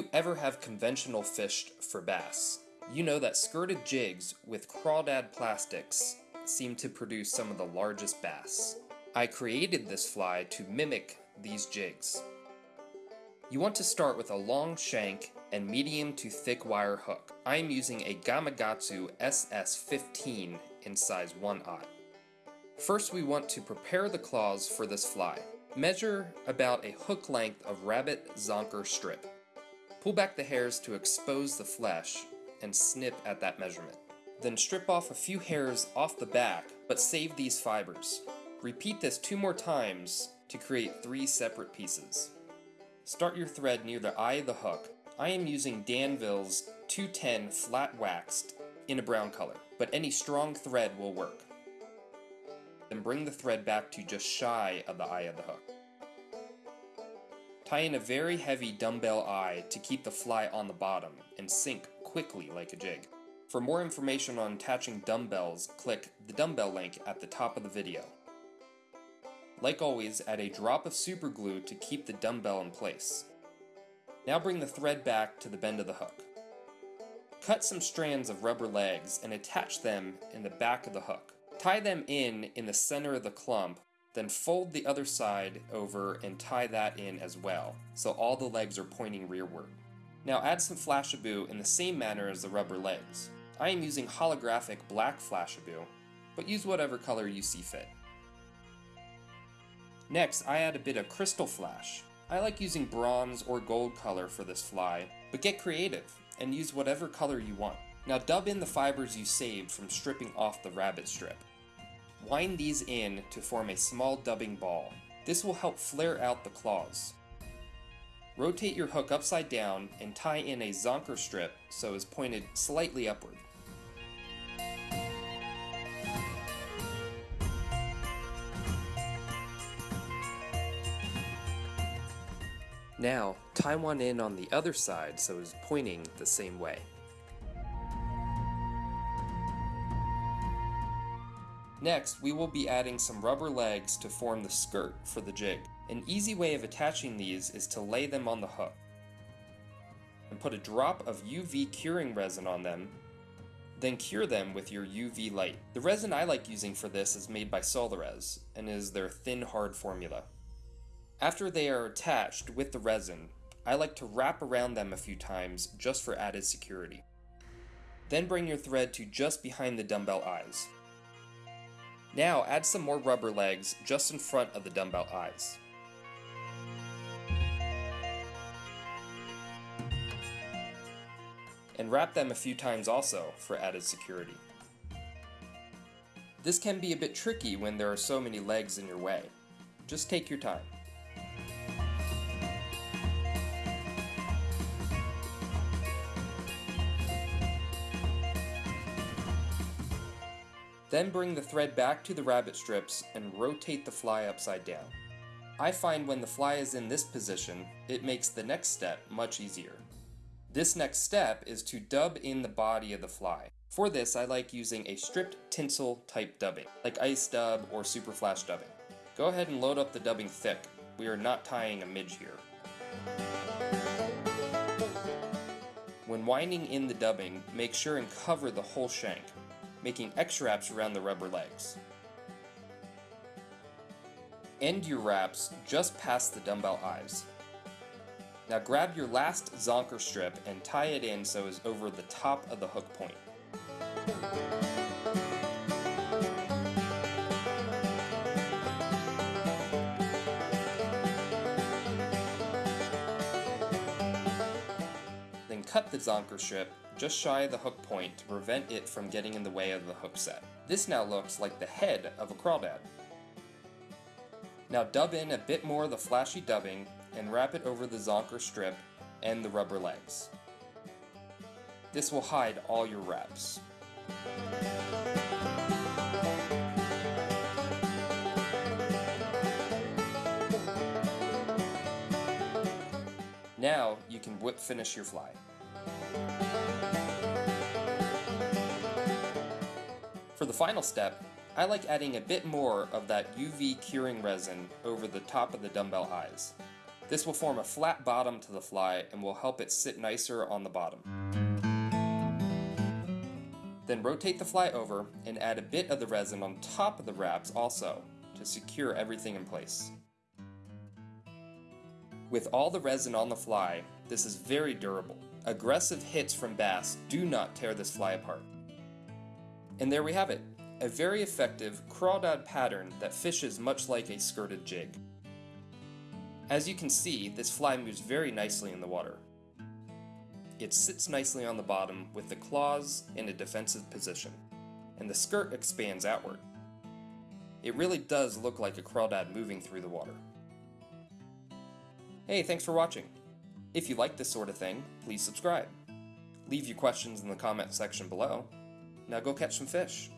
You ever have conventional fished for bass, you know that skirted jigs with crawdad plastics seem to produce some of the largest bass. I created this fly to mimic these jigs. You want to start with a long shank and medium to thick wire hook. I am using a Gamakatsu SS15 in size 1 aught. First we want to prepare the claws for this fly. Measure about a hook length of rabbit zonker strip. Pull back the hairs to expose the flesh and snip at that measurement. Then strip off a few hairs off the back, but save these fibers. Repeat this two more times to create three separate pieces. Start your thread near the eye of the hook. I am using Danville's 210 flat waxed in a brown color, but any strong thread will work. Then bring the thread back to just shy of the eye of the hook. Tie in a very heavy dumbbell eye to keep the fly on the bottom and sink quickly like a jig. For more information on attaching dumbbells, click the dumbbell link at the top of the video. Like always, add a drop of super glue to keep the dumbbell in place. Now bring the thread back to the bend of the hook. Cut some strands of rubber legs and attach them in the back of the hook. Tie them in in the center of the clump, then fold the other side over and tie that in as well, so all the legs are pointing rearward. Now add some Flashabou in the same manner as the rubber legs. I am using holographic black Flashabou, but use whatever color you see fit. Next, I add a bit of Crystal Flash. I like using bronze or gold color for this fly, but get creative and use whatever color you want. Now dub in the fibers you saved from stripping off the rabbit strip. Wind these in to form a small dubbing ball. This will help flare out the claws. Rotate your hook upside down and tie in a zonker strip so it's pointed slightly upward. Now, tie one in on the other side so it's pointing the same way. Next, we will be adding some rubber legs to form the skirt for the jig. An easy way of attaching these is to lay them on the hook and put a drop of UV curing resin on them, then cure them with your UV light. The resin I like using for this is made by Solarez and is their thin hard formula. After they are attached with the resin, I like to wrap around them a few times just for added security. Then bring your thread to just behind the dumbbell eyes. Now add some more rubber legs just in front of the dumbbell eyes. And wrap them a few times also for added security. This can be a bit tricky when there are so many legs in your way. Just take your time. Then bring the thread back to the rabbit strips and rotate the fly upside down. I find when the fly is in this position, it makes the next step much easier. This next step is to dub in the body of the fly. For this, I like using a stripped tinsel type dubbing, like ice dub or super flash dubbing. Go ahead and load up the dubbing thick, we are not tying a midge here. When winding in the dubbing, make sure and cover the whole shank making X wraps around the rubber legs. End your wraps just past the dumbbell eyes. Now grab your last zonker strip and tie it in so it's over the top of the hook point. Then cut the zonker strip just shy of the hook point to prevent it from getting in the way of the hook set. This now looks like the head of a crawdad. Now dub in a bit more of the flashy dubbing and wrap it over the zonker strip and the rubber legs. This will hide all your wraps. Now you can whip finish your fly. For the final step, I like adding a bit more of that UV curing resin over the top of the dumbbell eyes. This will form a flat bottom to the fly and will help it sit nicer on the bottom. Then rotate the fly over and add a bit of the resin on top of the wraps also to secure everything in place. With all the resin on the fly, this is very durable. Aggressive hits from bass do not tear this fly apart. And there we have it, a very effective crawdad pattern that fishes much like a skirted jig. As you can see, this fly moves very nicely in the water. It sits nicely on the bottom with the claws in a defensive position, and the skirt expands outward. It really does look like a crawdad moving through the water. Hey, thanks for watching. If you like this sort of thing, please subscribe. Leave your questions in the comment section below. Now go catch some fish.